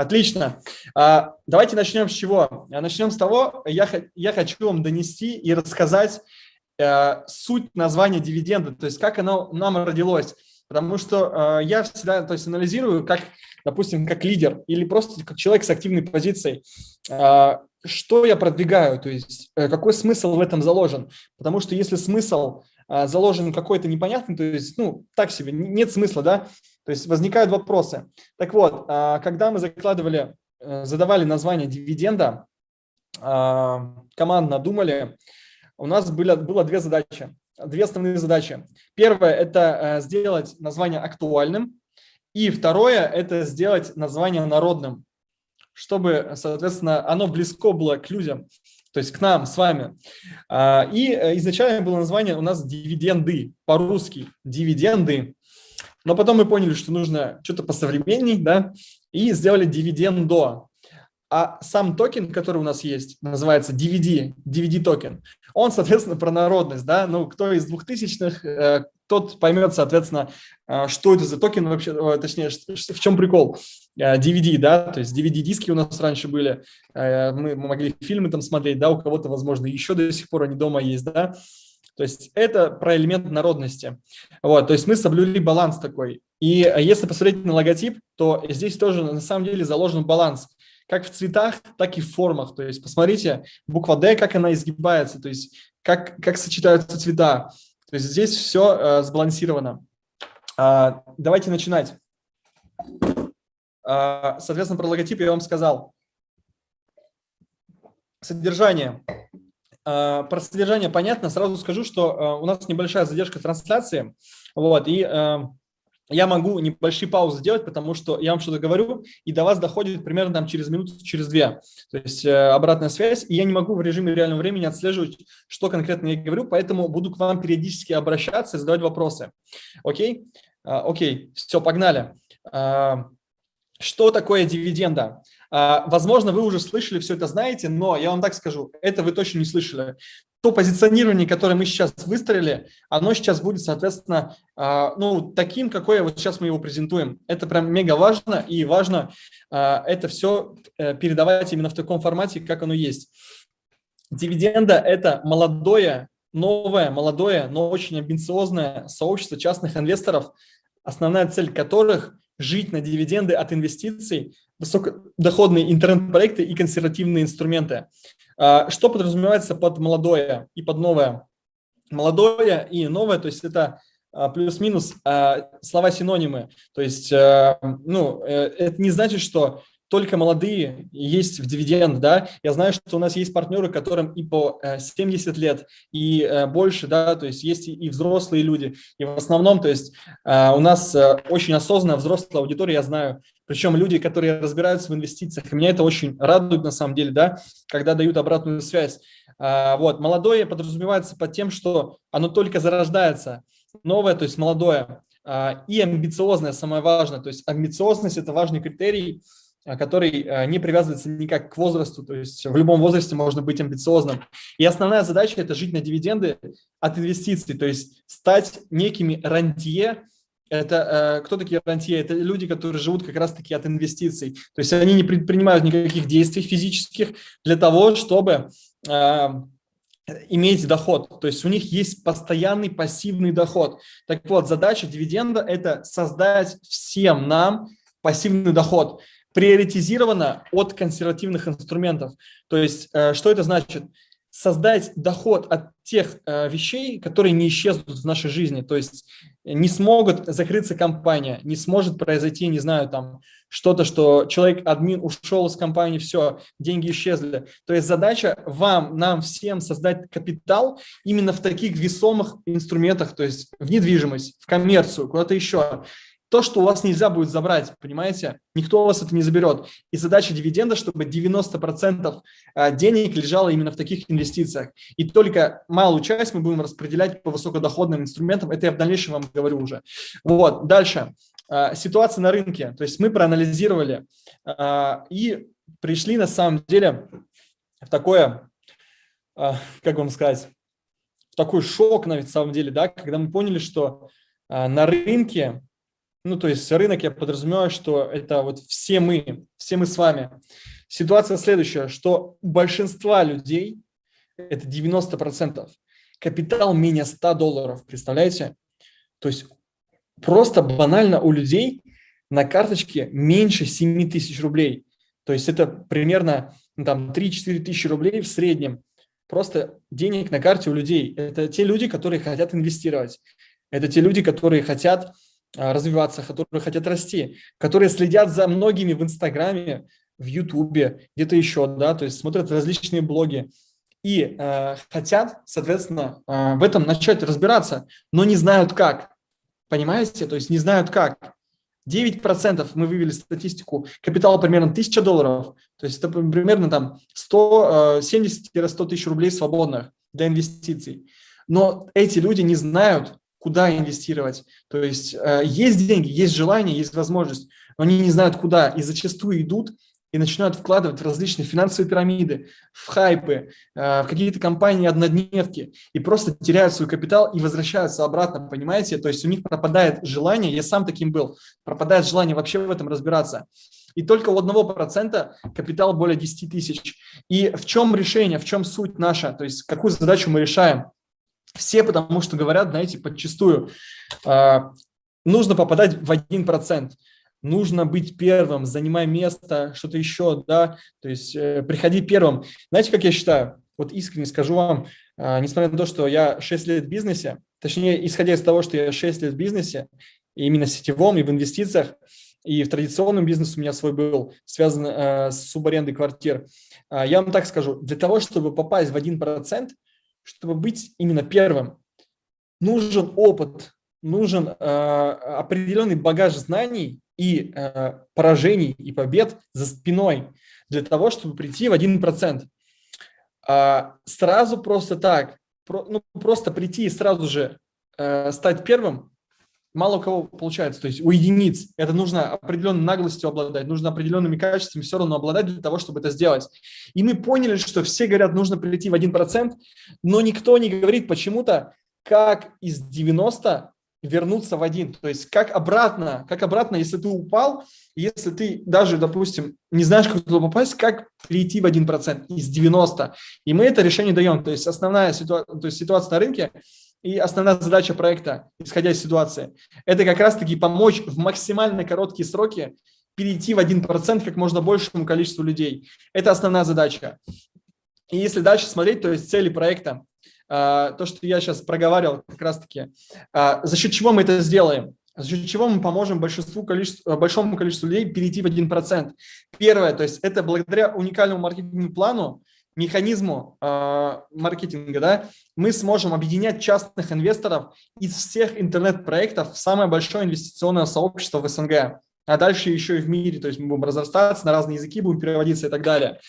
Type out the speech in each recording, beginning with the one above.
Отлично. А, давайте начнем с чего? Начнем с того, я, я хочу вам донести и рассказать э, суть названия дивиденда, то есть как оно нам родилось. Потому что э, я всегда то есть, анализирую, как, допустим, как лидер или просто как человек с активной позицией, э, что я продвигаю, то есть какой смысл в этом заложен. Потому что если смысл заложен какой-то непонятный, то есть, ну, так себе, нет смысла, да, то есть возникают вопросы. Так вот, э, когда мы закладывали, э, задавали название дивиденда, э, командно думали, у нас было, было две задачи две основные задачи. Первое – это э, сделать название актуальным, и второе – это сделать название народным, чтобы, соответственно, оно близко было к людям, то есть к нам с вами. А, и э, изначально было название у нас «дивиденды», по-русски «дивиденды». Но потом мы поняли, что нужно что-то посовременней, да, и сделали «дивидендо». А сам токен, который у нас есть, называется DVD, DVD токен, он, соответственно, про народность, да, ну, кто из двухтысячных, э, тот поймет, соответственно, э, что это за токен вообще, точнее, в чем прикол DVD, э, да, то есть DVD-диски у нас раньше были, мы могли фильмы там смотреть, да, у кого-то, возможно, еще до сих пор они дома есть, да, то есть это про элемент народности. Вот, то есть мы соблюли баланс такой. И если посмотреть на логотип, то здесь тоже на самом деле заложен баланс как в цветах, так и в формах. То есть посмотрите, буква D, как она изгибается, то есть как, как сочетаются цвета. То есть здесь все э, сбалансировано. А, давайте начинать. А, соответственно, про логотип я вам сказал. Содержание. А, про содержание понятно. Сразу скажу, что а, у нас небольшая задержка трансляции. Вот, и а, я могу небольшие паузы делать, потому что я вам что-то говорю, и до вас доходит примерно там через минуту, через две. То есть э, обратная связь, и я не могу в режиме реального времени отслеживать, что конкретно я говорю, поэтому буду к вам периодически обращаться и задавать вопросы. Окей? Окей, все, погнали. Что такое дивиденда? А, возможно, вы уже слышали, все это знаете, но я вам так скажу, это вы точно не слышали то позиционирование, которое мы сейчас выстроили, оно сейчас будет, соответственно, а, ну, таким, какое вот сейчас мы его презентуем. Это прям мега важно, и важно а, это все э, передавать именно в таком формате, как оно есть. Дивиденда – это молодое, новое, молодое, но очень амбициозное сообщество частных инвесторов, основная цель которых – жить на дивиденды от инвестиций, высокодоходные интернет-проекты и консервативные инструменты. А, что подразумевается под молодое и под новое? Молодое и новое, то есть это а, плюс-минус а, слова-синонимы. То есть ну, э, это не значит, что только молодые есть в дивиденд, да, я знаю, что у нас есть партнеры, которым и по 70 э, лет, и э, больше, да, то есть есть и взрослые люди, и в основном, то есть э, у нас очень осознанная взрослая аудитория, я знаю, причем люди, которые разбираются в инвестициях, меня это очень радует на самом деле, да, когда дают обратную связь. Вот, молодое подразумевается под тем, что оно только зарождается, новое, то есть молодое, и амбициозное, самое важное, то есть амбициозность – это важный критерий, который а, не привязывается никак к возрасту, то есть в любом возрасте можно быть амбициозным. И основная задача – это жить на дивиденды от инвестиций, то есть стать некими рантье. Это э, кто такие рантье? Это люди, которые живут как раз-таки от инвестиций. То есть они не предпринимают никаких действий физических для того, чтобы иметь доход. То есть у них есть постоянный пассивный доход. Так вот, задача дивиденда – это создать всем нам пассивный доход приоритизировано от консервативных инструментов. То есть, э, что это значит? Создать доход от тех э, вещей, которые не исчезнут в нашей жизни. То есть не смогут закрыться компания, не сможет произойти, не знаю, там что-то, что человек, админ ушел из компании, все, деньги исчезли. То есть задача вам, нам всем создать капитал именно в таких весомых инструментах, то есть в недвижимость, в коммерцию, куда-то еще то, что у вас нельзя будет забрать, понимаете? Никто у вас это не заберет. И задача дивиденда, чтобы 90% а, денег лежало именно в таких инвестициях. И только малую часть мы будем распределять по высокодоходным инструментам. Это я в дальнейшем вам говорю уже. Вот, дальше. А, ситуация на рынке. То есть мы проанализировали а, и пришли на самом деле в такое, как вам сказать, в такой шок, на самом деле, да, когда мы поняли, что на рынке ну, то есть рынок, я подразумеваю, что это вот все мы, все мы с вами. Ситуация следующая, что у большинства людей, это 90%, капитал менее 100 долларов, представляете? То есть просто банально у людей на карточке меньше 7 тысяч рублей. То есть это примерно ну, там 3-4 тысячи рублей в среднем. Просто денег на карте у людей. Это те люди, которые хотят инвестировать. Это те люди, которые хотят развиваться, которые хотят расти, которые следят за многими в Инстаграме, в Ютубе, где-то еще, да, то есть смотрят различные блоги и э, хотят, соответственно, э, в этом начать разбираться, но не знают как. Понимаете? То есть не знают как. 9% мы вывели статистику, капитал примерно 1000 долларов, то есть это примерно там 170-100 тысяч рублей свободных для инвестиций. Но эти люди не знают, куда инвестировать. То есть э, есть деньги, есть желание, есть возможность, но они не знают куда и зачастую идут и начинают вкладывать в различные финансовые пирамиды, в хайпы, э, в какие-то компании однодневки и просто теряют свой капитал и возвращаются обратно, понимаете? То есть у них пропадает желание, я сам таким был, пропадает желание вообще в этом разбираться. И только у одного процента капитал более 10 тысяч. И в чем решение, в чем суть наша, то есть какую задачу мы решаем? Все потому что говорят, знаете, подчастую, э, нужно попадать в 1% нужно быть первым, занимай место, что-то еще, да, то есть э, приходи первым. Знаете, как я считаю? Вот искренне скажу вам, э, несмотря на то, что я 6 лет в бизнесе, точнее, исходя из того, что я 6 лет в бизнесе, именно сетевом, и в инвестициях, и в традиционном бизнесе у меня свой был, связан э, с субарендой квартир, э, я вам так скажу, для того, чтобы попасть в 1%, чтобы быть именно первым, нужен опыт, нужен э, определенный багаж знаний, и э, поражений и побед за спиной для того, чтобы прийти в 1%. А сразу просто так, про, ну, просто прийти и сразу же э, стать первым, мало у кого получается. То есть у единиц это нужно определенной наглостью обладать, нужно определенными качествами все равно обладать для того, чтобы это сделать. И мы поняли, что все говорят, нужно прийти в 1%, но никто не говорит почему-то, как из 90 вернуться в один. То есть как обратно, как обратно, если ты упал, если ты даже, допустим, не знаешь, как туда попасть, как прийти в 1% из 90. И мы это решение даем. То есть основная ситуация, то есть ситуация на рынке и основная задача проекта, исходя из ситуации, это как раз-таки помочь в максимально короткие сроки перейти в 1% как можно большему количеству людей. Это основная задача. И если дальше смотреть, то есть цели проекта, а, то, что я сейчас проговаривал как раз-таки, а, за счет чего мы это сделаем? За счет чего мы поможем большинству количеству, большому количеству людей перейти в 1%. Первое, то есть это благодаря уникальному маркетинговому плану, механизму э, маркетинга, да, мы сможем объединять частных инвесторов из всех интернет-проектов в самое большое инвестиционное сообщество в СНГ, а дальше еще и в мире, то есть мы будем разрастаться, на разные языки будем переводиться и так далее.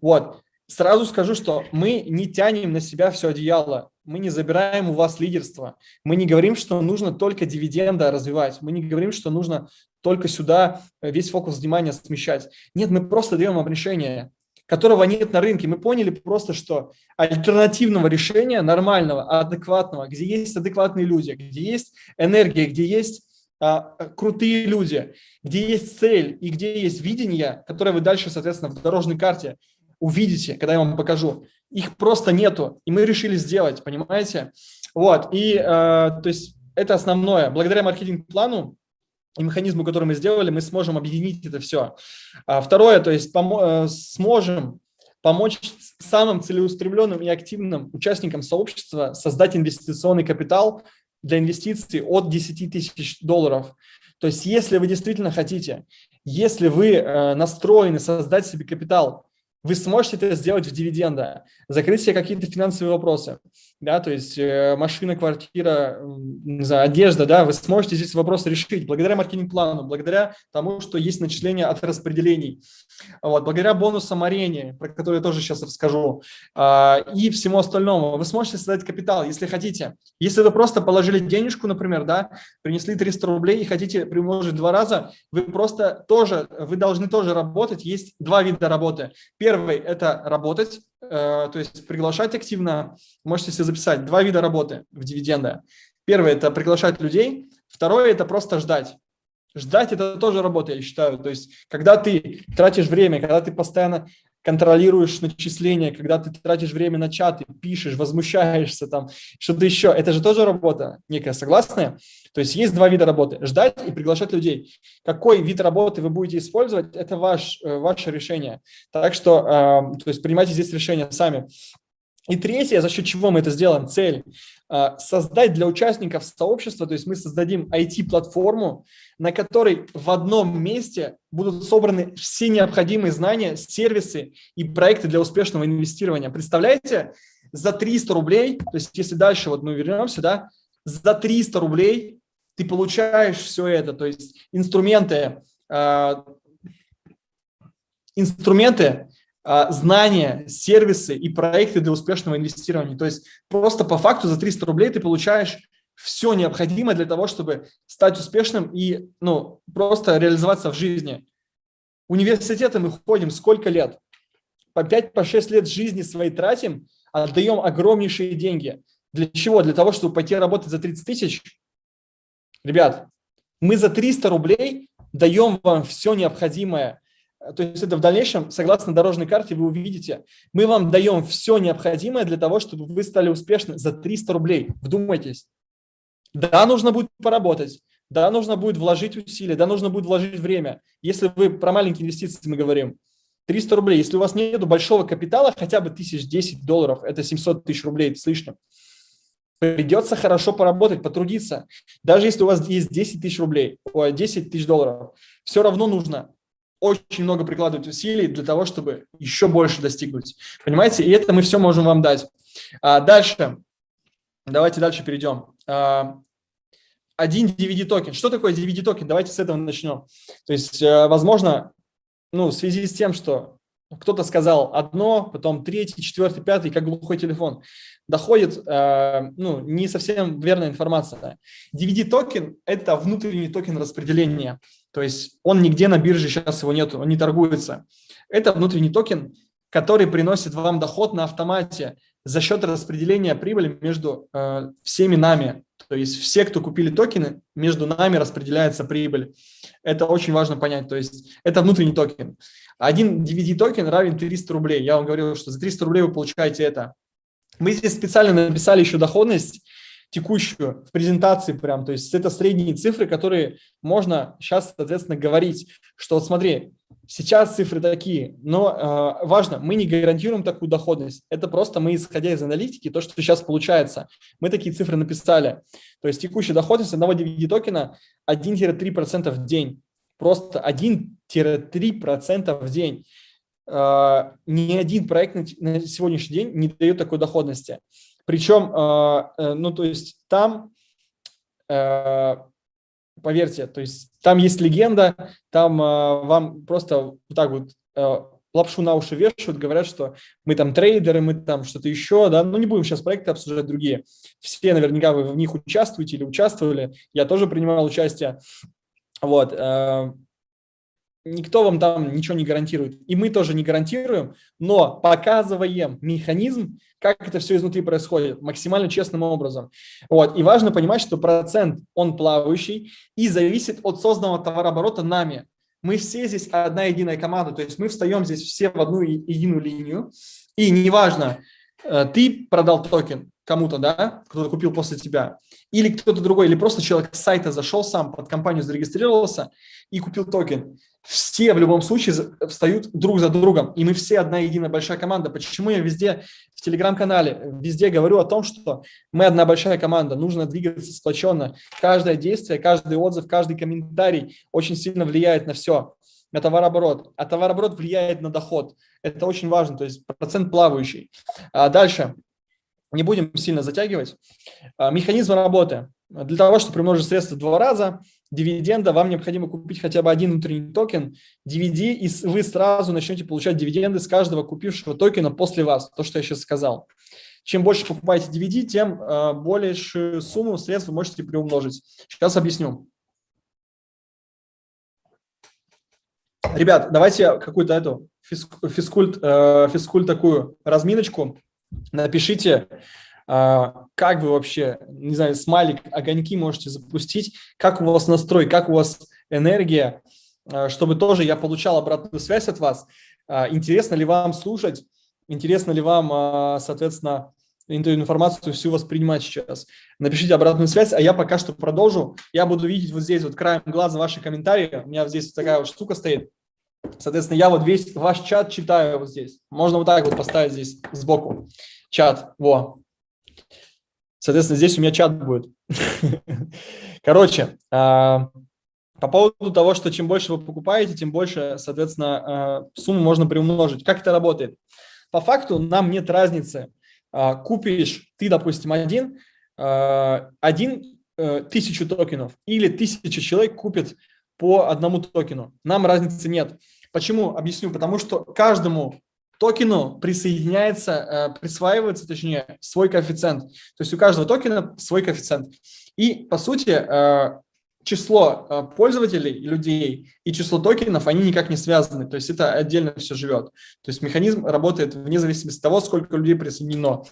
Вот. Сразу скажу, что мы не тянем на себя все одеяло, мы не забираем у вас лидерство, мы не говорим, что нужно только дивиденда развивать, мы не говорим, что нужно только сюда весь фокус внимания смещать. Нет, мы просто даем вам решение, которого нет на рынке. Мы поняли просто, что альтернативного решения, нормального, адекватного, где есть адекватные люди, где есть энергия, где есть а, крутые люди, где есть цель и где есть видение, которое вы дальше, соответственно, в дорожной карте увидите, когда я вам покажу. Их просто нету, и мы решили сделать, понимаете? Вот, и э, то есть это основное. Благодаря маркетинг-плану и механизму, который мы сделали, мы сможем объединить это все. А второе, то есть помо э, сможем помочь самым целеустремленным и активным участникам сообщества создать инвестиционный капитал для инвестиций от 10 тысяч долларов. То есть если вы действительно хотите, если вы э, настроены создать себе капитал вы сможете это сделать в дивиденда, закрыть себе какие-то финансовые вопросы, да, то есть э, машина, квартира, не знаю, одежда, да, вы сможете здесь вопросы решить благодаря маркетинг-плану, благодаря тому, что есть начисление от распределений, вот, благодаря бонусам арене, про который я тоже сейчас расскажу, а, и всему остальному. Вы сможете создать капитал, если хотите. Если вы просто положили денежку, например, да, принесли 300 рублей и хотите примножить два раза, вы просто тоже, вы должны тоже работать. Есть два вида работы. Первый – это работать, то есть приглашать активно. Можете себе записать два вида работы в дивиденды. Первый – это приглашать людей. Второе – это просто ждать. Ждать – это тоже работа, я считаю. То есть, когда ты тратишь время, когда ты постоянно контролируешь начисления, когда ты тратишь время на чаты, пишешь, возмущаешься, там, что-то еще, это же тоже работа некая, согласная? То есть есть два вида работы – ждать и приглашать людей. Какой вид работы вы будете использовать – это ваш, э, ваше решение. Так что, э, то есть принимайте здесь решение сами. И третье, за счет чего мы это сделаем, цель э, – создать для участников сообщества, то есть мы создадим IT-платформу, на которой в одном месте будут собраны все необходимые знания, сервисы и проекты для успешного инвестирования. Представляете, за 300 рублей, то есть если дальше вот мы вернемся, да, за 300 рублей ты получаешь все это, то есть инструменты, э, инструменты, знания, сервисы и проекты для успешного инвестирования. То есть просто по факту за 300 рублей ты получаешь все необходимое для того, чтобы стать успешным и ну, просто реализоваться в жизни. Университеты мы ходим сколько лет? По 5-6 по лет жизни своей тратим, отдаем огромнейшие деньги. Для чего? Для того, чтобы пойти работать за 30 тысяч? Ребят, мы за 300 рублей даем вам все необходимое. То есть это в дальнейшем, согласно дорожной карте, вы увидите, мы вам даем все необходимое для того, чтобы вы стали успешны за 300 рублей. Вдумайтесь. Да, нужно будет поработать, да, нужно будет вложить усилия, да, нужно будет вложить время. Если вы про маленькие инвестиции мы говорим, 300 рублей. Если у вас нет большого капитала, хотя бы 1010 долларов, это 700 тысяч рублей с лишним, придется хорошо поработать, потрудиться. Даже если у вас есть 10 тысяч рублей, 10 тысяч долларов, все равно нужно очень много прикладывать усилий для того, чтобы еще больше достигнуть. Понимаете? И это мы все можем вам дать. А дальше. Давайте дальше перейдем. А, один DVD-токен. Что такое DVD-токен? Давайте с этого начнем. То есть, э, возможно, ну, в связи с тем, что кто-то сказал одно, потом третий, четвертый, пятый, как глухой телефон, доходит э, ну, не совсем верная информация. DVD-токен – это внутренний токен распределения. То есть он нигде на бирже сейчас его нет, он не торгуется. Это внутренний токен, который приносит вам доход на автомате за счет распределения прибыли между э, всеми нами. То есть все, кто купили токены, между нами распределяется прибыль. Это очень важно понять. То есть это внутренний токен. Один DVD-токен равен 300 рублей. Я вам говорил, что за 300 рублей вы получаете это. Мы здесь специально написали еще доходность текущую в презентации прям. То есть это средние цифры, которые можно сейчас, соответственно, говорить, что вот смотри, Сейчас цифры такие, но э, важно, мы не гарантируем такую доходность. Это просто мы, исходя из аналитики, то, что сейчас получается. Мы такие цифры написали. То есть текущая доходность одного DVD-токена 1-3% в день. Просто 1-3% в день. Э, ни один проект на сегодняшний день не дает такой доходности. Причем, э, э, ну то есть там э, поверьте, то есть там есть легенда, там э, вам просто вот так вот э, лапшу на уши вешают, говорят, что мы там трейдеры, мы там что-то еще, да, ну не будем сейчас проекты обсуждать другие. Все наверняка вы в них участвуете или участвовали, я тоже принимал участие. Вот, э, никто вам там ничего не гарантирует. И мы тоже не гарантируем, но показываем механизм, как это все изнутри происходит, максимально честным образом. Вот. И важно понимать, что процент, он плавающий и зависит от созданного товарооборота нами. Мы все здесь одна единая команда, то есть мы встаем здесь все в одну единую линию. И неважно, э, ты продал токен кому-то, да, кто-то купил после тебя, или кто-то другой, или просто человек с сайта зашел сам, под компанию зарегистрировался и купил токен все в любом случае встают друг за другом, и мы все одна единая большая команда. Почему я везде в телеграм-канале, везде говорю о том, что мы одна большая команда, нужно двигаться сплоченно. Каждое действие, каждый отзыв, каждый комментарий очень сильно влияет на все, на товарооборот. А товарооборот влияет на доход. Это очень важно, то есть процент плавающий. А дальше, не будем сильно затягивать. А, механизм работы. Для того, чтобы примножить средства в два раза, дивиденда, вам необходимо купить хотя бы один внутренний токен DVD, и вы сразу начнете получать дивиденды с каждого купившего токена после вас, то, что я сейчас сказал. Чем больше покупаете DVD, тем э, большую сумму средств вы можете приумножить. Сейчас объясню. Ребят, давайте какую-то эту физкульт, э, физкульт такую разминочку. Напишите как вы вообще, не знаю, смайлик, огоньки можете запустить, как у вас настрой, как у вас энергия, э, чтобы тоже я получал обратную связь от вас. Э, интересно ли вам слушать? Интересно ли вам, соответственно, эту информацию всю воспринимать сейчас? Напишите обратную связь, а я пока что продолжу. Я буду видеть вот здесь вот краем глаза ваши комментарии. У меня здесь такая вот штука стоит. Соответственно, я вот весь ваш чат читаю вот здесь. Можно вот так вот поставить здесь сбоку. Чат, во. Соответственно, здесь у меня чат будет. Короче, а, по поводу того, что чем больше вы покупаете, тем больше, соответственно, а, сумму можно приумножить. Как это работает? По факту нам нет разницы. А, купишь ты, допустим, один, один э, тысячу токенов или тысяча человек купит по одному токену. Нам разницы нет. Почему? Объясню. Потому что каждому токену присоединяется, э, присваивается, точнее, свой коэффициент. То есть у каждого токена свой коэффициент. И, по сути, э, число э, пользователей, людей и число токенов, они никак не связаны. То есть это отдельно все живет. То есть механизм работает вне зависимости от того, сколько людей присоединено.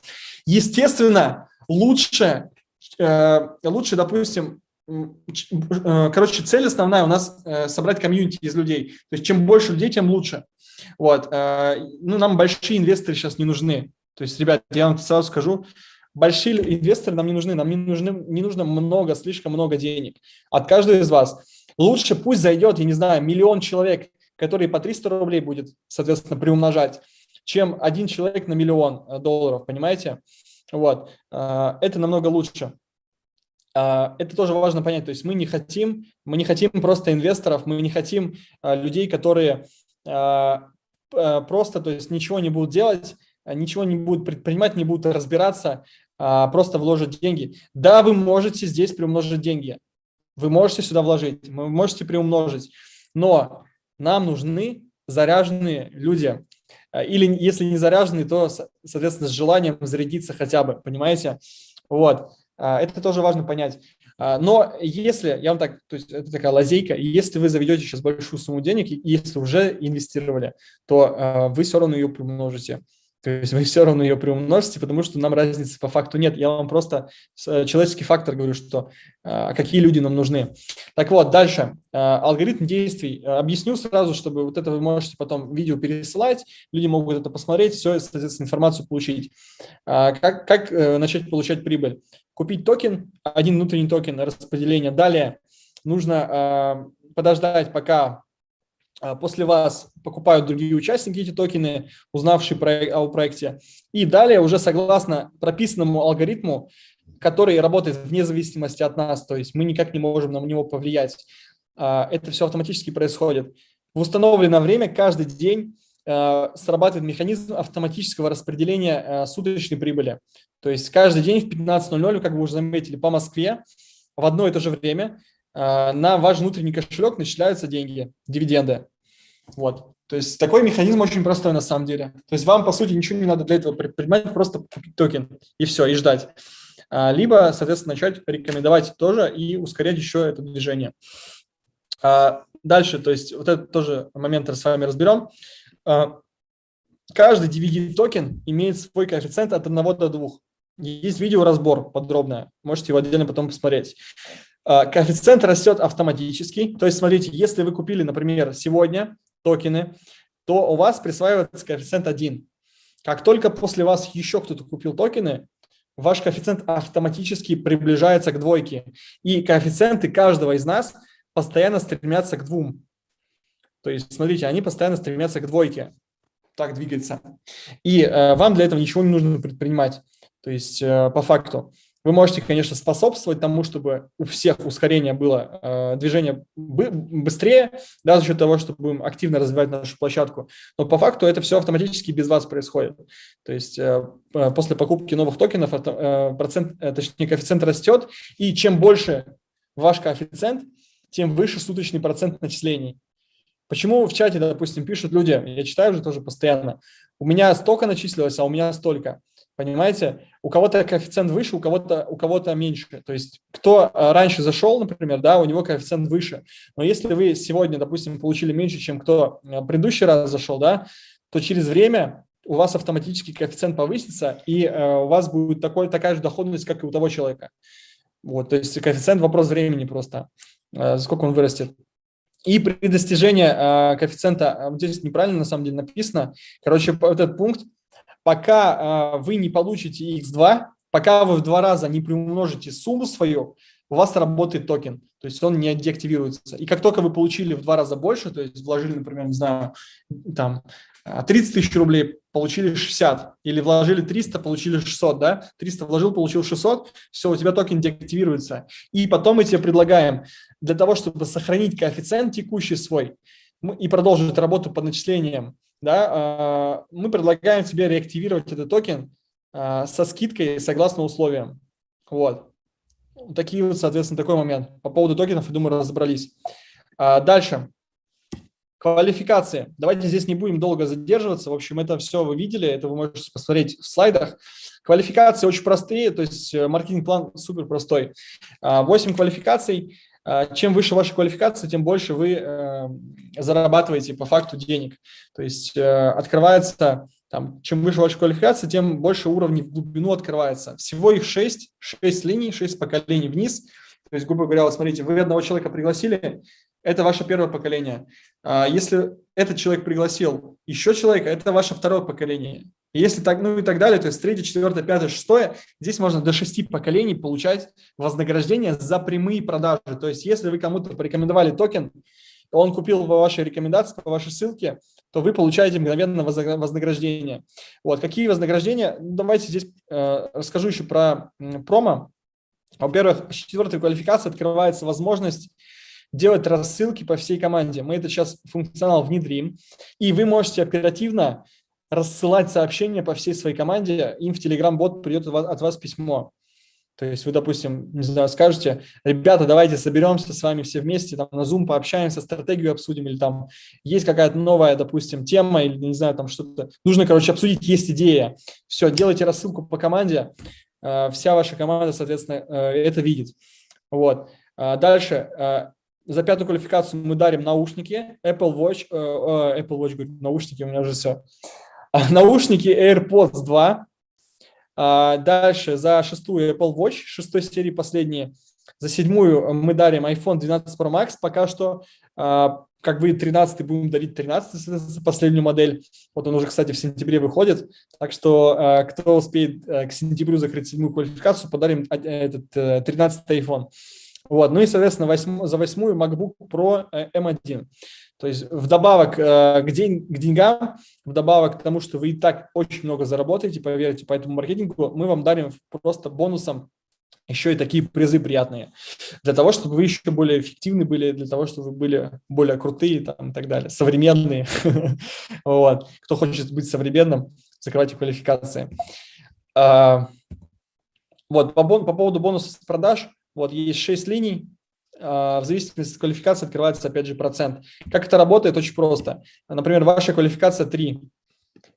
Естественно, лучше, лучше допустим, короче, цель основная у нас собрать комьюнити из людей. То есть чем больше людей, тем лучше. Вот. Э, ну, нам большие инвесторы сейчас не нужны. То есть, ребят, я вам сразу скажу, большие инвесторы нам не нужны, нам не, нужны, не нужно много, слишком много денег от каждого из вас. Лучше пусть зайдет, я не знаю, миллион человек, который по 300 рублей будет, соответственно, приумножать, чем один человек на миллион э, долларов, понимаете? Вот. Э, это намного лучше. Это тоже важно понять. То есть мы не хотим, мы не хотим просто инвесторов, мы не хотим людей, которые просто, то есть ничего не будут делать, э, ничего не будут предпринимать, не будут разбираться, а просто вложат деньги. Да, вы можете здесь приумножить деньги, вы можете сюда вложить, вы можете приумножить, но нам нужны заряженные люди. Или если не заряженные, то, соответственно, с желанием зарядиться хотя бы, понимаете? Вот, это тоже важно понять. А, но если, я вам так, то есть это такая лазейка, если вы заведете сейчас большую сумму денег, если уже инвестировали, то а, вы все равно ее приумножите. То есть вы все равно ее приумножите, потому что нам разницы по факту нет. Я вам просто э, человеческий фактор говорю, что а, какие люди нам нужны. Так вот, дальше. Алгоритм действий. Объясню сразу, чтобы вот это вы можете потом видео пересылать, люди могут это посмотреть, все, соответственно, информацию получить. Как, как э, начать получать прибыль? Купить токен, один внутренний токен распределения. Далее нужно э, подождать, пока э, после вас покупают другие участники эти токены, узнавшие про, о проекте. И далее уже согласно прописанному алгоритму, который работает вне зависимости от нас, то есть мы никак не можем на него повлиять. Э, это все автоматически происходит. В установленное время каждый день срабатывает механизм автоматического распределения суточной прибыли. То есть каждый день в 15.00, как вы уже заметили, по Москве в одно и то же время э, на ваш внутренний кошелек начисляются деньги, дивиденды. Вот. То есть такой механизм очень простой на самом деле. То есть вам, по сути, ничего не надо для этого предпринимать, просто купить токен и все, и ждать. А, либо, соответственно, начать рекомендовать тоже и ускорять еще это движение. А, дальше, то есть вот этот тоже момент с вами разберем. Каждый DVD-токен имеет свой коэффициент от 1 до 2. Есть видеоразбор подробное, можете его отдельно потом посмотреть. А, коэффициент растет автоматически, то есть смотрите, если вы купили, например, сегодня токены, то у вас присваивается коэффициент 1. Как только после вас еще кто-то купил токены, ваш коэффициент автоматически приближается к двойке. И коэффициенты каждого из нас постоянно стремятся к двум. То есть, смотрите, они постоянно стремятся к двойке. Так двигается. И э, вам для этого ничего не нужно предпринимать. То есть э, по факту вы можете, конечно, способствовать тому, чтобы у всех ускорение было, э, движение быстрее, да, за счет того, что будем активно развивать нашу площадку. Но по факту это все автоматически без вас происходит. То есть э, после покупки новых токенов процент, точнее, коэффициент растет, и чем больше ваш коэффициент, тем выше суточный процент начислений. Почему в чате, допустим, пишут люди, я читаю уже тоже постоянно, у меня столько начислилось, а у меня столько. Понимаете, у кого-то коэффициент выше, у кого-то у кого-то меньше. То есть кто э, раньше зашел, например, да, у него коэффициент выше. Но если вы сегодня, допустим, получили меньше, чем кто э, предыдущий раз зашел, да, то через время у вас автоматически коэффициент повысится, и э, у вас будет такой, такая же доходность, как и у того человека. Вот, то есть коэффициент – вопрос времени просто, э, сколько он вырастет. И при достижении э, коэффициента, вот здесь неправильно на самом деле написано, короче, вот этот пункт, пока э, вы не получите x2, пока вы в два раза не приумножите сумму свою, у вас работает токен, то есть он не деактивируется. И как только вы получили в два раза больше, то есть вложили, например, не знаю, там 30 тысяч рублей, получили 60, или вложили 300, получили 600, да, 300 вложил, получил 600, все, у тебя токен деактивируется. И потом мы тебе предлагаем для того, чтобы сохранить коэффициент текущий свой и продолжить работу по начислениям, да, а, мы предлагаем тебе реактивировать этот токен а, со скидкой согласно условиям. Вот. Такие вот, соответственно, такой момент. По поводу токенов, я думаю, разобрались. А, дальше. Квалификации. Давайте здесь не будем долго задерживаться. В общем, это все вы видели, это вы можете посмотреть в слайдах. Квалификации очень простые, то есть э, маркетинг-план супер простой. 8 квалификаций. А, чем выше ваша квалификация, тем больше вы э, зарабатываете по факту денег. То есть э, открывается, там, чем выше ваша квалификация, тем больше уровней в глубину открывается. Всего их 6, 6 линий, 6 поколений вниз. То есть, грубо говоря, вот смотрите, вы одного человека пригласили, это ваше первое поколение. А если этот человек пригласил еще человека, это ваше второе поколение. Если так, ну и так далее, то есть третье, четвертое, пятое, шестое, здесь можно до шести поколений получать вознаграждение за прямые продажи. То есть если вы кому-то порекомендовали токен, он купил по вашей рекомендации, по вашей ссылке, то вы получаете мгновенно вознаграждение. Вот, какие вознаграждения? Ну, давайте здесь э, расскажу еще про промо. Во-первых, с четвертой квалификации открывается возможность делать рассылки по всей команде. Мы это сейчас функционал внедрим, и вы можете оперативно рассылать сообщения по всей своей команде, им в Telegram-бот придет от вас письмо. То есть вы, допустим, не знаю, скажете, ребята, давайте соберемся с вами все вместе, там на Zoom пообщаемся, стратегию обсудим, или там есть какая-то новая, допустим, тема, или, не знаю, там что-то. Нужно, короче, обсудить, есть идея. Все, делайте рассылку по команде, э, вся ваша команда, соответственно, э, это видит. Вот. А дальше, э, за пятую квалификацию мы дарим наушники, Apple Watch, Apple Watch, говорю, наушники, у меня уже все. наушники AirPods 2. А, дальше за шестую Apple Watch, шестой серии последние. За седьмую мы дарим iPhone 12 Pro Max. Пока что, а, как вы 13 будем дарить 13 последнюю модель. Вот он уже, кстати, в сентябре выходит. Так что, а, кто успеет к сентябрю закрыть седьмую квалификацию, подарим этот 13 э, iPhone. Вот. Ну и, соответственно, восьм, за восьмую MacBook Pro M1. Э, то есть вдобавок э, к, день, к деньгам, вдобавок к тому, что вы и так очень много заработаете, поверьте, по этому маркетингу, мы вам дарим просто бонусом еще и такие призы приятные, для того, чтобы вы еще более эффективны были, для того, чтобы вы были более крутые там, и так далее, современные. вот. Кто хочет быть современным, закрывайте квалификации. А, вот, по, по поводу бонусов с продаж, вот есть 6 линий, а, в зависимости от квалификации открывается, опять же, процент. Как это работает? Очень просто. Например, ваша квалификация 3.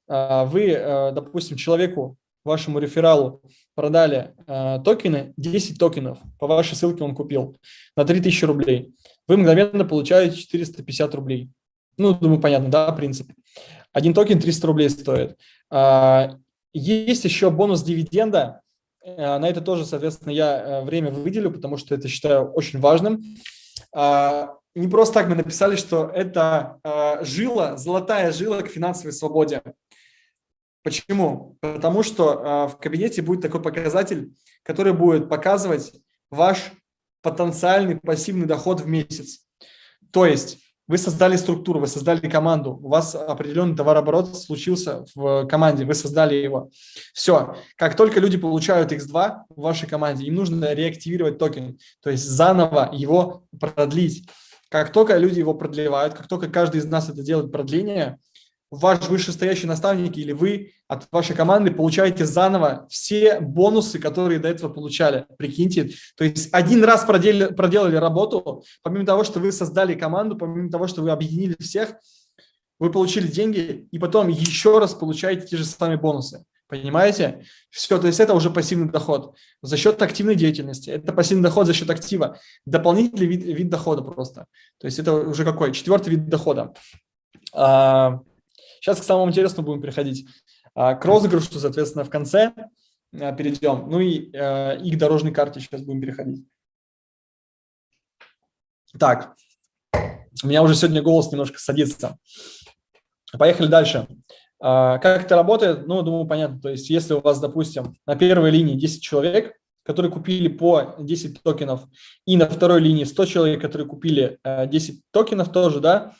А, вы, э, допустим, человеку, вашему рефералу продали э, токены, 10 токенов, по вашей ссылке он купил, на 3000 рублей. Вы мгновенно получаете 450 рублей. Ну, думаю, понятно, да, принцип. Один токен 300 рублей стоит. А, есть еще бонус дивиденда, на это тоже, соответственно, я э, время выделю, потому что это считаю очень важным. А, не просто так мы написали, что это э, жила, золотая жила к финансовой свободе. Почему? Потому что в кабинете будет такой показатель, который будет показывать ваш потенциальный пассивный доход в месяц. То есть вы создали структуру, вы создали команду, у вас определенный товарооборот случился в команде, вы создали его. Все, как только люди получают X2 в вашей команде, им нужно реактивировать токен, то есть заново его продлить. Как только люди его продлевают, как только каждый из нас это делает продление, ваш вышестоящий наставник или вы от вашей команды получаете заново все бонусы, которые до этого получали. Прикиньте, то есть один раз проделали, проделали работу, помимо того, что вы создали команду, помимо того, что вы объединили всех, вы получили деньги, и потом еще раз получаете те же самые бонусы. Понимаете? Все, то есть это уже пассивный доход за счет активной деятельности. Это пассивный доход за счет актива. Дополнительный вид, вид дохода просто. То есть это уже какой? Четвертый вид дохода. А, Сейчас к самому интересному будем переходить. А, к розыгрышу, соответственно, в конце а, перейдем. Ну и, э, и к дорожной карте сейчас будем переходить. Так, У меня уже сегодня голос немножко садится. Поехали дальше. А, как это работает? Ну, думаю, понятно. То есть, если у вас, допустим, на первой линии 10 человек, которые купили по 10 токенов, и на второй линии 100 человек, которые купили 10 э, токенов тоже, да,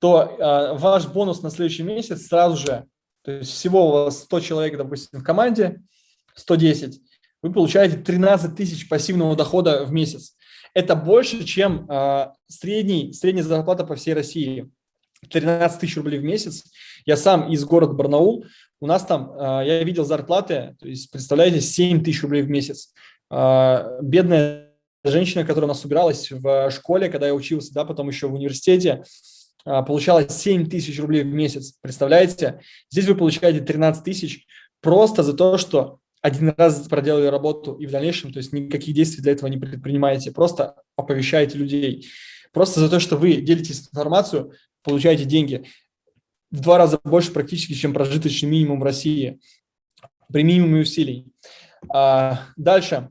то э, ваш бонус на следующий месяц сразу же, то есть всего у вас 100 человек, допустим, в команде, 110, вы получаете 13 тысяч пассивного дохода в месяц. Это больше, чем э, средний, средняя зарплата по всей России. 13 тысяч рублей в месяц. Я сам из города Барнаул. У нас там, э, я видел зарплаты, то есть, представляете, 7 тысяч рублей в месяц. Бедная женщина, которая у нас убиралась в школе, когда я учился, да, потом еще в университете, получала 7 тысяч рублей в месяц. Представляете? Здесь вы получаете 13 тысяч просто за то, что один раз проделали работу и в дальнейшем, то есть никаких действий для этого не предпринимаете, просто оповещаете людей. Просто за то, что вы делитесь информацию, получаете деньги в два раза больше практически, чем прожиточный минимум в России при минимуме усилий. А, дальше.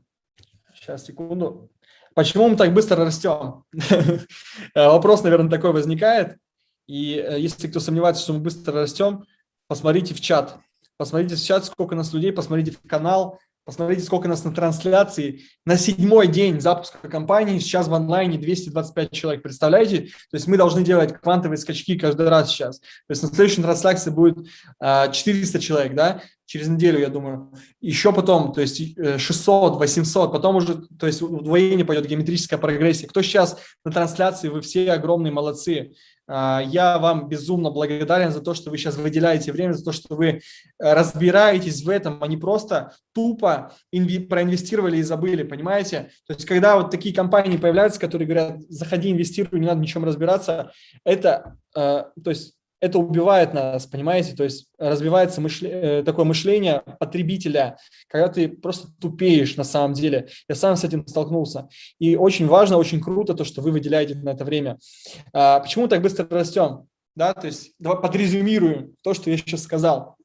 Сейчас, секунду. Почему мы так быстро растем? Вопрос, наверное, такой возникает. И э, если кто сомневается, что мы быстро растем, посмотрите в чат. Посмотрите в чат, сколько нас людей, посмотрите в канал, посмотрите, сколько нас на трансляции. На седьмой день запуска компании сейчас в онлайне 225 человек. Представляете? То есть мы должны делать квантовые скачки каждый раз сейчас. То есть на следующей трансляции будет 400 а, человек, да? через неделю, я думаю. Еще потом, то есть 600, э, 800, потом уже, то есть удвоение пойдет, геометрическая прогрессия. Кто сейчас на трансляции, вы все огромные молодцы. А, я вам безумно благодарен за то, что вы сейчас выделяете время, за то, что вы э, разбираетесь в этом, а не просто тупо проинвестировали и забыли, понимаете? То есть когда вот такие компании появляются, которые говорят, заходи, инвестируй, не надо ничем разбираться, это, э, то есть это убивает нас, понимаете? То есть развивается мышле, э, такое мышление потребителя, когда ты просто тупеешь на самом деле. Я сам с этим столкнулся. И очень важно, очень круто то, что вы выделяете на это время. А, почему так быстро растем? Да, то есть давай подрезюмируем то, что я сейчас сказал.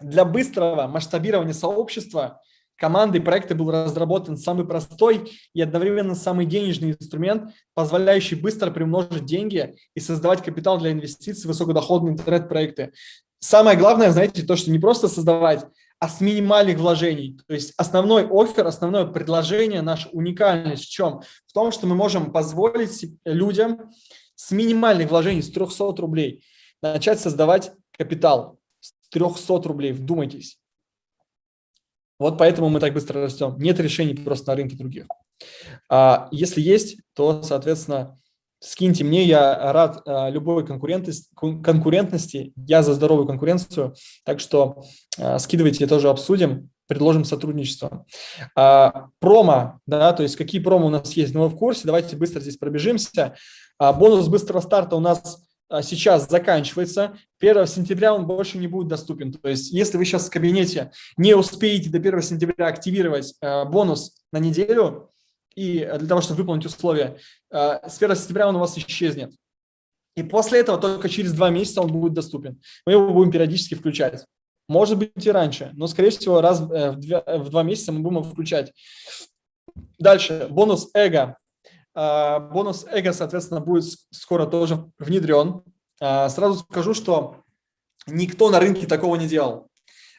Для быстрого масштабирования сообщества – командой проекта был разработан самый простой и одновременно самый денежный инструмент, позволяющий быстро приумножить деньги и создавать капитал для инвестиций в высокодоходные интернет-проекты. Самое главное, знаете, то, что не просто создавать, а с минимальных вложений. То есть основной офер, основное предложение, наша уникальность в чем? В том, что мы можем позволить людям с минимальных вложений, с 300 рублей, начать создавать капитал с 300 рублей. Вдумайтесь. Вот поэтому мы так быстро растем. Нет решений просто на рынке других. А если есть, то, соответственно, скиньте мне, я рад а, любой конкурентности, конкурентности, я за здоровую конкуренцию, так что а, скидывайте, тоже обсудим, предложим сотрудничество. А, промо, да, то есть какие промо у нас есть, ну вы в курсе, давайте быстро здесь пробежимся. А, бонус быстрого старта у нас сейчас заканчивается. 1 сентября он больше не будет доступен. То есть если вы сейчас в кабинете не успеете до 1 сентября активировать э, бонус на неделю, и э, для того, чтобы выполнить условия, э, с 1 сентября он у вас исчезнет. И после этого только через два месяца он будет доступен. Мы его будем периодически включать. Может быть и раньше, но, скорее всего, раз в два, в два месяца мы будем его включать. Дальше, бонус эго. А, бонус эго, соответственно, будет скоро тоже внедрен. А, сразу скажу, что никто на рынке такого не делал.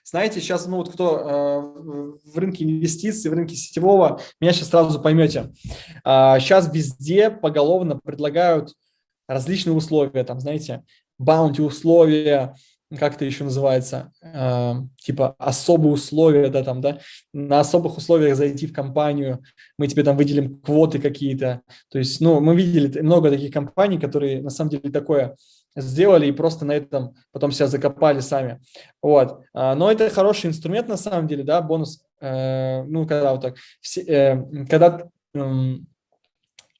Знаете, сейчас, ну вот кто а, в рынке инвестиций, в рынке сетевого, меня сейчас сразу поймете. Сейчас везде поголовно предлагают различные условия, там, знаете, баунти условия, как это еще называется, э, типа особые условия, да, там, да, на особых условиях зайти в компанию, мы тебе там выделим квоты какие-то, то есть, ну, мы видели много таких компаний, которые на самом деле такое сделали и просто на этом потом себя закопали сами, вот, а, но это хороший инструмент на самом деле, да, бонус, э, ну, когда вот так, все, э, когда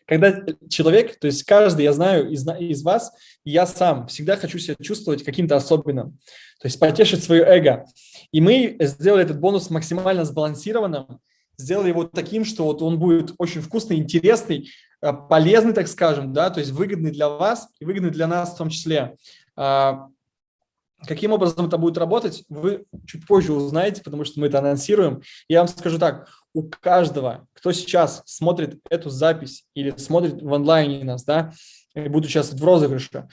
когда человек, то есть каждый, я знаю из, из вас, я сам всегда хочу себя чувствовать каким-то особенным, то есть потешить свое эго. И мы сделали этот бонус максимально сбалансированным, сделали его таким, что вот он будет очень вкусный, интересный, э, полезный, так скажем, да, то есть выгодный для вас и выгодный для нас в том числе. А, каким образом это будет работать, вы чуть позже узнаете, потому что мы это анонсируем. Я вам скажу так, у каждого, кто сейчас смотрит эту запись или смотрит в онлайне нас, да, и буду участвовать в розыгрыше,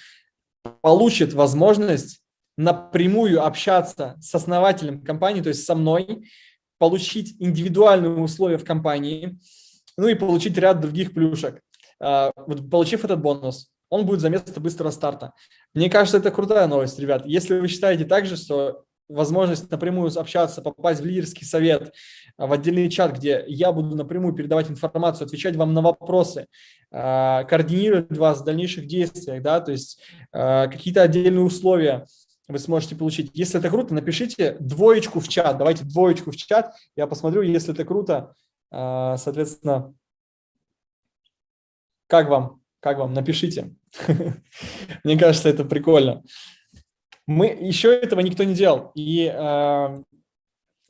получит возможность напрямую общаться с основателем компании, то есть со мной, получить индивидуальные условия в компании, ну и получить ряд других плюшек. А, вот, получив этот бонус, он будет за место быстрого старта. Мне кажется, это крутая новость, ребят. Если вы считаете также, что возможность напрямую общаться, попасть в лидерский совет, а, в отдельный чат, где я буду напрямую передавать информацию, отвечать вам на вопросы, а, координировать вас в дальнейших действиях, да, то есть какие-то отдельные условия вы сможете получить. Если это круто, напишите двоечку в чат, давайте двоечку в чат, я посмотрю, если это круто, соответственно, как вам? Как вам? Напишите. Мне кажется, это прикольно. Мы еще этого никто не делал. И э,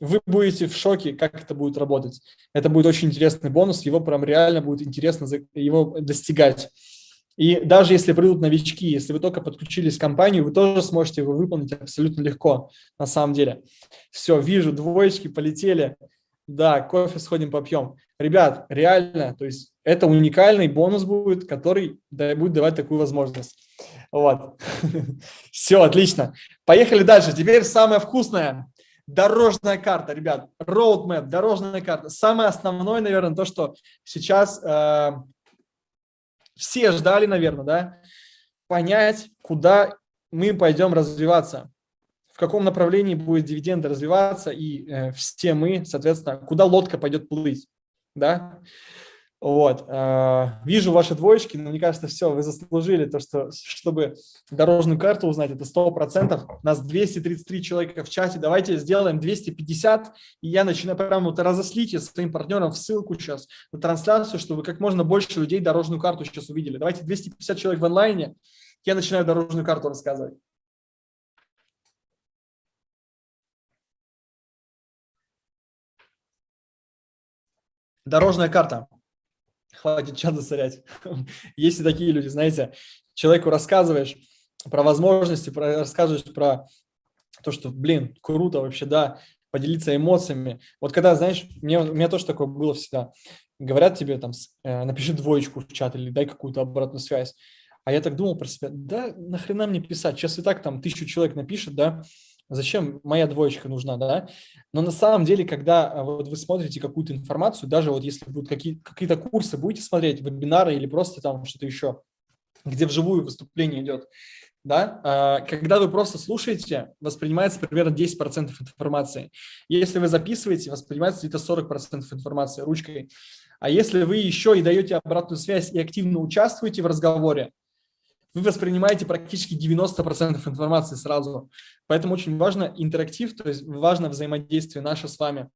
вы будете в шоке, как это будет работать. Это будет очень интересный бонус. Его прям реально будет интересно его достигать. И даже если придут новички, если вы только подключились к компанию, вы тоже сможете его выполнить абсолютно легко, на самом деле. Все, вижу, двоечки полетели. Да, кофе сходим попьем. Ребят, реально, то есть это уникальный бонус будет, который будет давать такую возможность. Вот. Все, отлично. Поехали дальше. Теперь самое вкусное. Дорожная карта, ребят. Roadmap, дорожная карта. Самое основное, наверное, то, что сейчас э, все ждали, наверное, да, понять, куда мы пойдем развиваться, в каком направлении будет дивиденды развиваться, и э, все мы, соответственно, куда лодка пойдет плыть да, вот, э, вижу ваши двоечки, но мне кажется, все, вы заслужили то, что, чтобы дорожную карту узнать, это 100%, нас 233 человека в чате, давайте сделаем 250, и я начинаю прямо вот разослите своим партнерам в ссылку сейчас на трансляцию, чтобы как можно больше людей дорожную карту сейчас увидели. Давайте 250 человек в онлайне, я начинаю дорожную карту рассказывать. Дорожная карта. Хватит чат засорять. Есть и такие люди, знаете, человеку рассказываешь про возможности, про, рассказываешь про то, что, блин, круто вообще, да, поделиться эмоциями. Вот когда, знаешь, мне, у меня тоже такое было всегда. Говорят тебе там, э, напиши двоечку в чат или дай какую-то обратную связь. А я так думал про себя, да нахрена мне писать, сейчас и так там тысячу человек напишет, да, Зачем моя двоечка нужна, да? Но на самом деле, когда а, вот вы смотрите какую-то информацию, даже вот если будут какие-то какие курсы, будете смотреть, вебинары или просто там что-то еще, где вживую выступление идет, да, а, когда вы просто слушаете, воспринимается примерно 10% информации. Если вы записываете, воспринимается где-то 40% информации ручкой. А если вы еще и даете обратную связь и активно участвуете в разговоре, вы воспринимаете практически 90% информации сразу. Поэтому очень важно интерактив, то есть важно взаимодействие наше с вами.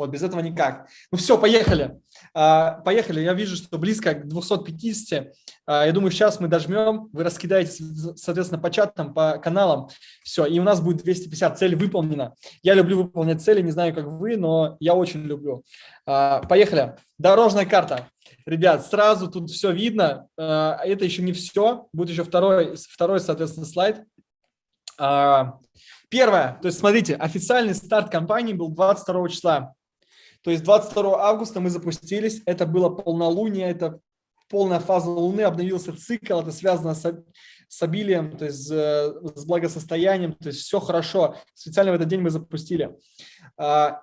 Вот, без этого никак. Ну все, поехали. А, поехали. Я вижу, что близко к 250. А, я думаю, сейчас мы дожмем, вы раскидаете, соответственно, по чатам, по каналам. Все, и у нас будет 250. Цель выполнена. Я люблю выполнять цели, не знаю, как вы, но я очень люблю. А, поехали. Дорожная карта. Ребят, сразу тут все видно. Это еще не все. Будет еще второй, второй соответственно, слайд. Первое, то есть смотрите, официальный старт компании был 22 числа. То есть 22 августа мы запустились, это было полнолуние, это полная фаза Луны, обновился цикл, это связано с, с обилием, то есть э, с благосостоянием, то есть все хорошо. Специально в этот день мы запустили. А,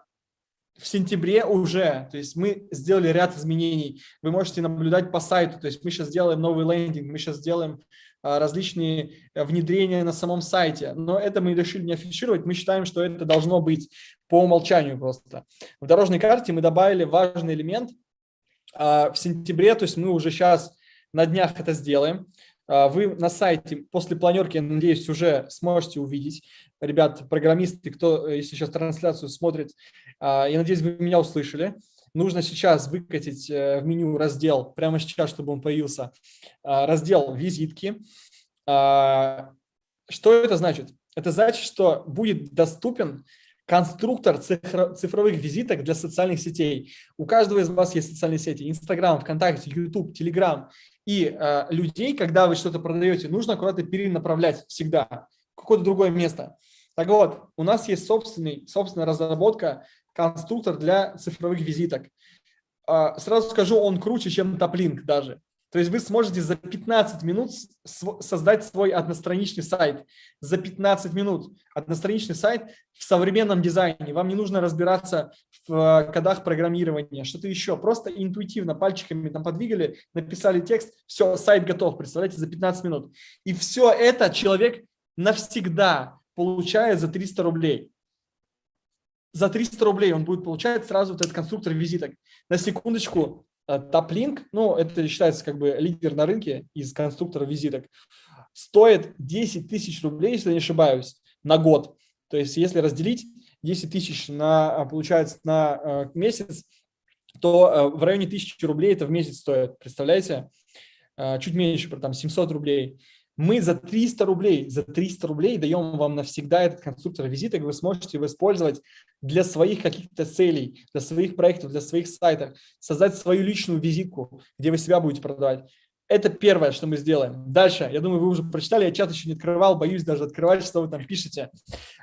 в сентябре уже, то есть мы сделали ряд изменений. Вы можете наблюдать по сайту, то есть мы сейчас сделаем новый лендинг, мы сейчас сделаем различные э, внедрения на самом сайте. Но это мы решили не афишировать, мы считаем, что это должно быть по умолчанию просто. В дорожной карте мы добавили важный элемент а, в сентябре, то есть мы уже сейчас на днях это сделаем. А, вы на сайте после планерки, я надеюсь, уже сможете увидеть. Ребят, программисты, кто, э, если сейчас трансляцию смотрит, а, я надеюсь, вы меня услышали. Нужно сейчас выкатить э, в меню раздел, прямо сейчас, чтобы он появился, а, раздел «Визитки». А, что это значит? Это значит, что будет доступен конструктор цифровых визиток для социальных сетей. У каждого из вас есть социальные сети. Инстаграм, ВКонтакте, Ютуб, Телеграм. И э, людей, когда вы что-то продаете, нужно аккуратно перенаправлять всегда какое-то другое место. Так вот, у нас есть собственный, собственная разработка конструктор для цифровых визиток. А, сразу скажу, он круче, чем Топлинк даже. То есть вы сможете за 15 минут создать свой одностраничный сайт. За 15 минут одностраничный сайт в современном дизайне. Вам не нужно разбираться в э, кодах программирования, что-то еще. Просто интуитивно пальчиками там подвигали, написали текст, все, сайт готов, представляете, за 15 минут. И все это человек навсегда получает за 300 рублей. За 300 рублей он будет получать сразу вот этот конструктор визиток. На секундочку, Топлинк, ну, это считается как бы лидер на рынке из конструктора визиток, стоит 10 тысяч рублей, если не ошибаюсь, на год. То есть если разделить 10 тысяч на, а, получается, на э, месяц, то э, в районе 1000 рублей это в месяц стоит, представляете? Э, чуть меньше, там 700 рублей. Мы за 300 рублей, за 300 рублей даем вам навсегда этот конструктор визиток, вы сможете его использовать для своих каких-то целей, для своих проектов, для своих сайтов, создать свою личную визитку, где вы себя будете продавать. Это первое, что мы сделаем. Дальше, я думаю, вы уже прочитали, я чат еще не открывал, боюсь даже открывать, что вы там пишете.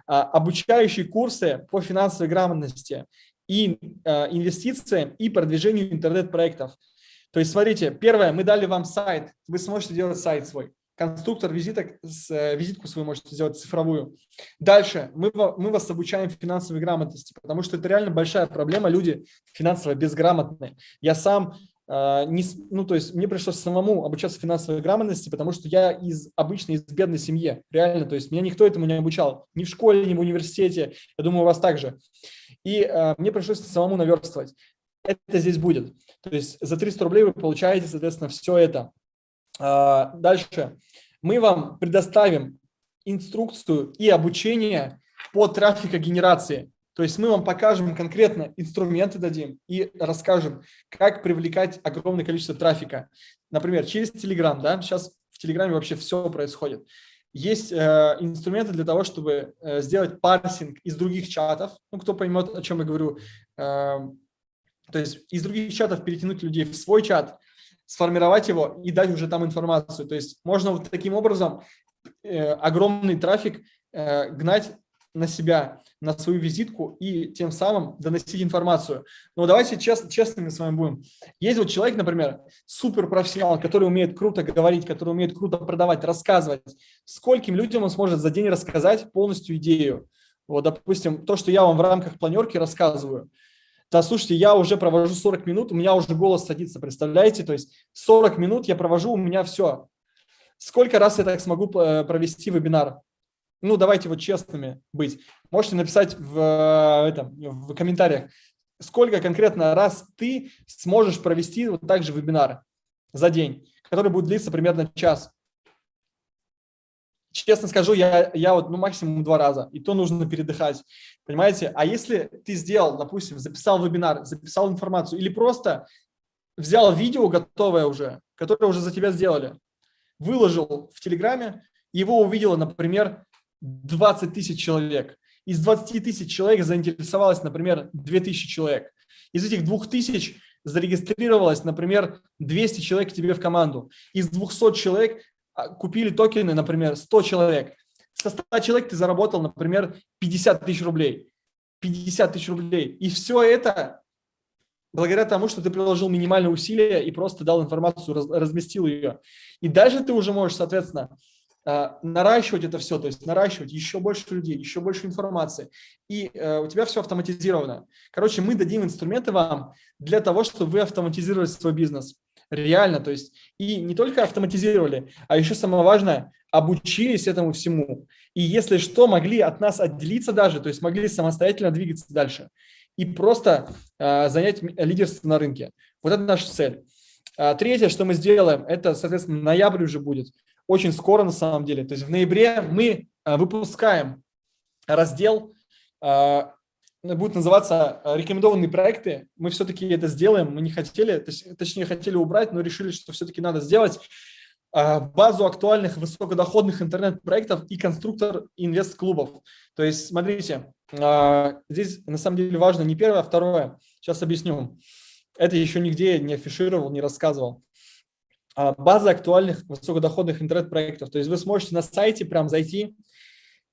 А, обучающие курсы по финансовой грамотности и а, инвестициям и продвижению интернет-проектов. То есть, смотрите, первое, мы дали вам сайт, вы сможете делать сайт свой конструктор визиток, э, визитку свою можете сделать цифровую. Дальше мы, мы вас обучаем финансовой грамотности, потому что это реально большая проблема, люди финансово безграмотные. Я сам, э, не, ну то есть мне пришлось самому обучаться финансовой грамотности, потому что я из обычной, из бедной семьи, реально, то есть меня никто этому не обучал, ни в школе, ни в университете, я думаю, у вас также. И э, мне пришлось самому наверстывать. Это здесь будет. То есть за 300 рублей вы получаете, соответственно, все это. А, дальше. Мы вам предоставим инструкцию и обучение по трафикогенерации. То есть мы вам покажем конкретно инструменты дадим и расскажем, как привлекать огромное количество трафика. Например, через Telegram, да, сейчас в Телеграме вообще все происходит. Есть э, инструменты для того, чтобы э, сделать парсинг из других чатов. Ну, кто поймет, о чем я говорю. Э, то есть из других чатов перетянуть людей в свой чат, сформировать его и дать уже там информацию. То есть можно вот таким образом э, огромный трафик э, гнать на себя, на свою визитку и тем самым доносить информацию. Но давайте чест, честными с вами будем. Есть вот человек, например, суперпрофессионал, который умеет круто говорить, который умеет круто продавать, рассказывать. Скольким людям он сможет за день рассказать полностью идею? Вот, допустим, то, что я вам в рамках планерки рассказываю – да, слушайте, я уже провожу 40 минут, у меня уже голос садится, представляете? То есть 40 минут я провожу, у меня все. Сколько раз я так смогу э, провести вебинар? Ну, давайте вот честными быть. Можете написать в, э, этом, в комментариях, сколько конкретно раз ты сможешь провести вот так же вебинар за день, который будет длиться примерно час честно скажу, я, я вот ну, максимум два раза, и то нужно передыхать, понимаете? А если ты сделал, допустим, записал вебинар, записал информацию, или просто взял видео готовое уже, которое уже за тебя сделали, выложил в Телеграме, его увидело, например, 20 тысяч человек. Из 20 тысяч человек заинтересовалось, например, 2000 человек. Из этих 2000 зарегистрировалось, например, 200 человек тебе в команду. Из 200 человек купили токены, например, 100 человек. Со 100 человек ты заработал, например, 50 тысяч рублей. 50 тысяч рублей. И все это благодаря тому, что ты приложил минимальные усилия и просто дал информацию, разместил ее. И дальше ты уже можешь, соответственно, а, наращивать это все, то есть наращивать еще больше людей, еще больше информации. И э, у тебя все автоматизировано. Короче, мы дадим инструменты вам для того, чтобы вы автоматизировали свой бизнес. Реально, то есть и не только автоматизировали, а еще самое важное, обучились этому всему. И если что, могли от нас отделиться даже, то есть могли самостоятельно двигаться дальше и просто э, занять лидерство на рынке. Вот это наша цель. А, третье, что мы сделаем, это, соответственно, ноябрь уже будет, очень скоро на самом деле. То есть в ноябре мы а, выпускаем раздел будет называться э, «Рекомендованные проекты». Мы все-таки это сделаем, мы не хотели, точнее хотели убрать, но решили, что все-таки надо сделать э, базу актуальных высокодоходных интернет-проектов и конструктор инвест-клубов. То есть, смотрите, э, здесь на самом деле важно не первое, а второе. Сейчас объясню. Это еще нигде не афишировал, не рассказывал. База актуальных высокодоходных интернет-проектов. То есть вы сможете на сайте прям зайти,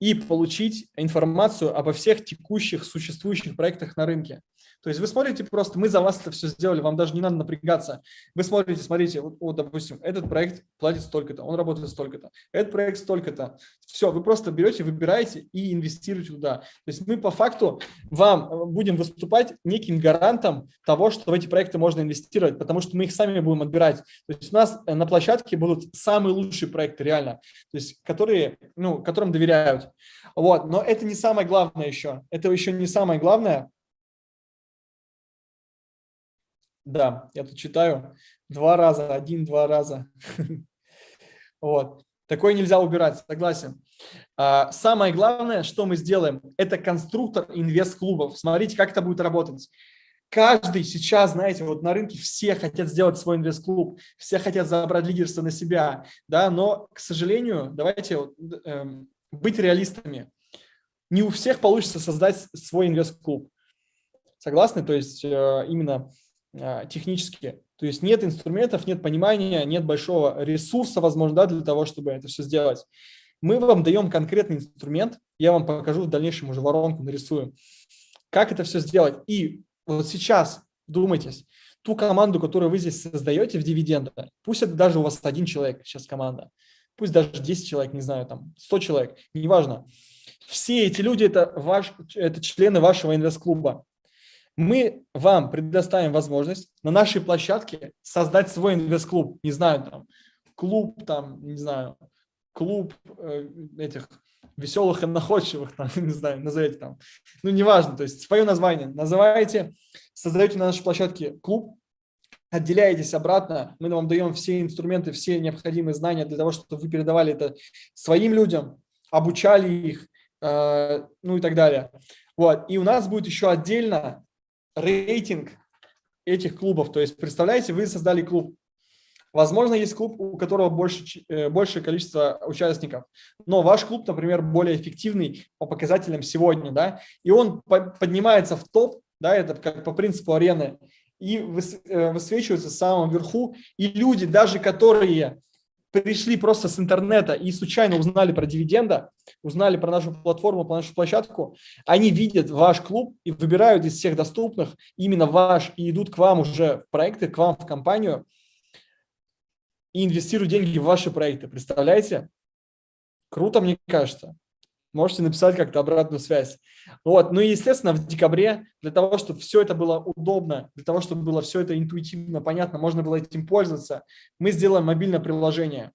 и получить информацию обо всех текущих существующих проектах на рынке. То есть вы смотрите просто, мы за вас это все сделали, вам даже не надо напрягаться. Вы смотрите, смотрите, вот, вот допустим, этот проект платит столько-то, он работает столько-то, этот проект столько-то. Все, вы просто берете, выбираете и инвестируете туда. То есть мы по факту вам э, будем выступать неким гарантом того, что в эти проекты можно инвестировать, потому что мы их сами будем отбирать. То есть у нас э, на площадке будут самые лучшие проекты реально, то есть которые, ну, которым доверяют. Вот, но это не самое главное еще. Это еще не самое главное. Да, я тут читаю два раза, один-два раза. Вот. Такое нельзя убирать, согласен. А, самое главное, что мы сделаем, это конструктор инвест-клубов. Смотрите, как это будет работать. Каждый сейчас, знаете, вот на рынке все хотят сделать свой инвест-клуб, все хотят забрать лидерство на себя, да, но, к сожалению, давайте вот, э, быть реалистами. Не у всех получится создать свой инвест-клуб. Согласны? То есть э, именно технически. То есть нет инструментов, нет понимания, нет большого ресурса, возможно, да, для того, чтобы это все сделать. Мы вам даем конкретный инструмент, я вам покажу в дальнейшем уже воронку, нарисую, как это все сделать. И вот сейчас думайтесь, ту команду, которую вы здесь создаете в дивидендах, пусть это даже у вас один человек сейчас команда, пусть даже 10 человек, не знаю, там 100 человек, неважно. Все эти люди это, ваш, это члены вашего инвест-клуба мы вам предоставим возможность на нашей площадке создать свой инвест-клуб. Не знаю, там, клуб, там, не знаю, клуб э, этих веселых и находчивых, там, не знаю, назовите там. Ну, неважно, то есть свое название называете, создаете на нашей площадке клуб, отделяетесь обратно, мы вам даем все инструменты, все необходимые знания для того, чтобы вы передавали это своим людям, обучали их, э, ну и так далее. Вот. И у нас будет еще отдельно рейтинг этих клубов. То есть, представляете, вы создали клуб. Возможно, есть клуб, у которого больше, э, большее количество участников, но ваш клуб, например, более эффективный по показателям сегодня, да, и он поднимается в топ, да, это как по принципу арены, и э, высвечивается в самом верху, и люди, даже которые пришли просто с интернета и случайно узнали про дивиденда, узнали про нашу платформу, про нашу площадку, они видят ваш клуб и выбирают из всех доступных именно ваш и идут к вам уже в проекты, к вам в компанию и инвестируют деньги в ваши проекты. Представляете? Круто, мне кажется можете написать как-то обратную связь. Вот. Ну и, естественно, в декабре, для того, чтобы все это было удобно, для того, чтобы было все это интуитивно, понятно, можно было этим пользоваться, мы сделаем мобильное приложение.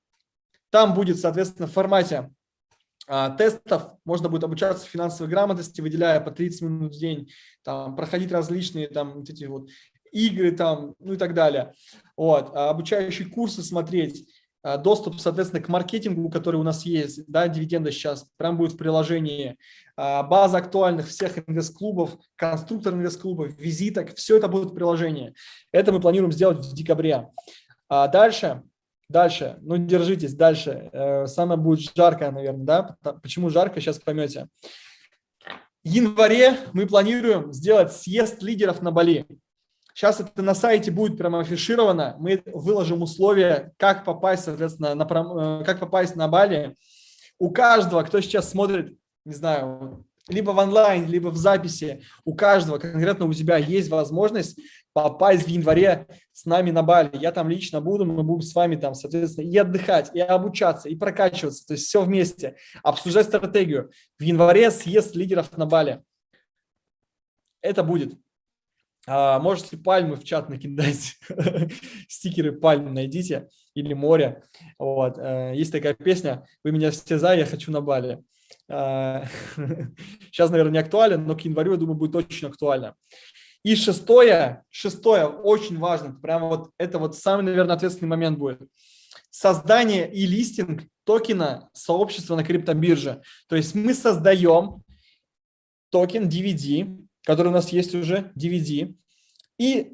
Там будет, соответственно, в формате а, тестов, можно будет обучаться финансовой грамотности, выделяя по 30 минут в день, там, проходить различные там, вот эти вот игры, там, ну и так далее. Вот. А обучающие курсы смотреть, доступ, соответственно, к маркетингу, который у нас есть, да, дивиденды сейчас, прям будет в приложении, а, база актуальных всех инвест-клубов, конструктор инвест-клубов, визиток, все это будет в приложении. Это мы планируем сделать в декабре. А дальше, дальше, ну держитесь, дальше, э, самое будет жаркое, наверное, да, почему жарко, сейчас поймете. В январе мы планируем сделать съезд лидеров на Бали. Сейчас это на сайте будет прямо афишировано. Мы выложим условия, как попасть, соответственно, на, э, как попасть на Бали. У каждого, кто сейчас смотрит, не знаю, либо в онлайн, либо в записи, у каждого, конкретно у тебя есть возможность попасть в январе с нами на Бали. Я там лично буду, мы будем с вами там, соответственно, и отдыхать, и обучаться, и прокачиваться, то есть все вместе, обсуждать стратегию. В январе съезд лидеров на Бали. Это будет. А, можете пальмы в чат накидать, стикеры пальм найдите или море. Вот. Э, есть такая песня «Вы меня все за, я хочу на Бали». Сейчас, а, наверное, не актуально, но к январю, я думаю, будет очень актуально. И шестое, шестое, очень важно, прямо вот это вот самый, наверное, ответственный момент будет. Создание и листинг токена сообщества на криптобирже. То есть мы создаем токен DVD, который у нас есть уже, DVD, и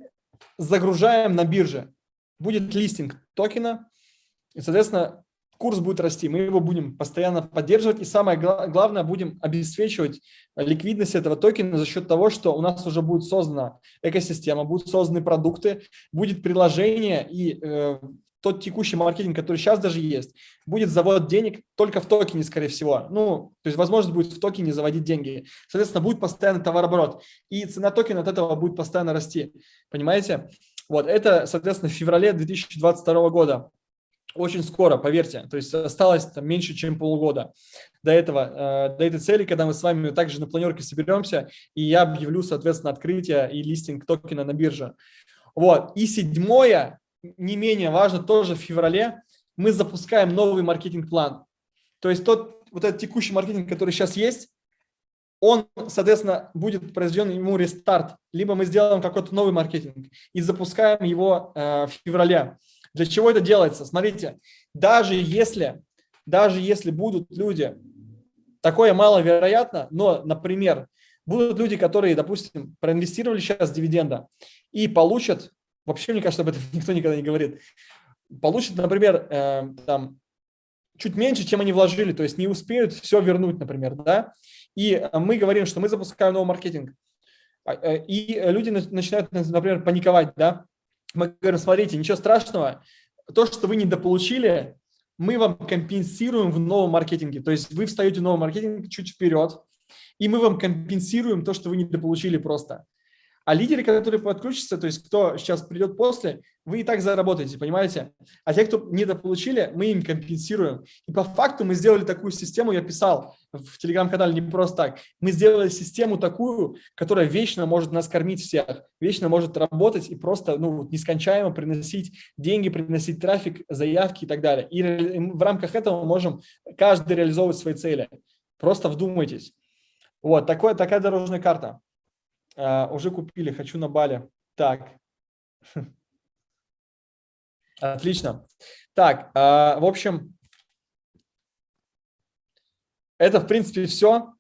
загружаем на бирже. Будет листинг токена, и, соответственно, курс будет расти. Мы его будем постоянно поддерживать, и самое главное, будем обеспечивать ликвидность этого токена за счет того, что у нас уже будет создана экосистема, будут созданы продукты, будет приложение, и э, тот текущий маркетинг, который сейчас даже есть, будет завод денег только в токене, скорее всего. Ну, то есть возможность будет в токене заводить деньги. Соответственно, будет постоянный товарооборот. И цена токена от этого будет постоянно расти. Понимаете? Вот, это, соответственно, в феврале 2022 года. Очень скоро, поверьте. То есть осталось там, меньше, чем полгода до этого, э, до этой цели, когда мы с вами также на планерке соберемся, и я объявлю, соответственно, открытие и листинг токена на бирже. Вот. И седьмое, не менее важно, тоже в феврале мы запускаем новый маркетинг-план. То есть тот вот этот текущий маркетинг, который сейчас есть, он, соответственно, будет произведен ему рестарт, либо мы сделаем какой-то новый маркетинг и запускаем его э, в феврале. Для чего это делается? Смотрите, даже если, даже если будут люди, такое маловероятно, но, например, будут люди, которые, допустим, проинвестировали сейчас дивиденда и получат, вообще, мне кажется, об этом никто никогда не говорит, получат, например, э, там, чуть меньше, чем они вложили, то есть не успеют все вернуть, например, да, и мы говорим, что мы запускаем новый маркетинг, а, э, и люди начинают, например, паниковать, да, мы говорим, смотрите, ничего страшного, то, что вы недополучили, мы вам компенсируем в новом маркетинге, то есть вы встаете в новый маркетинг чуть вперед, и мы вам компенсируем то, что вы недополучили просто. А лидеры, которые подключатся, то есть кто сейчас придет после, вы и так заработаете, понимаете? А те, кто недополучили, мы им компенсируем. И по факту мы сделали такую систему, я писал в телеграм-канале не просто так. Мы сделали систему такую, которая вечно может нас кормить всех, вечно может работать и просто ну, нескончаемо приносить деньги, приносить трафик, заявки и так далее. И в рамках этого мы можем каждый реализовывать свои цели. Просто вдумайтесь. Вот, такое, такая дорожная карта. А, уже купили, хочу на Бали. Так. Отлично. Так, а, в общем, это, в принципе, все.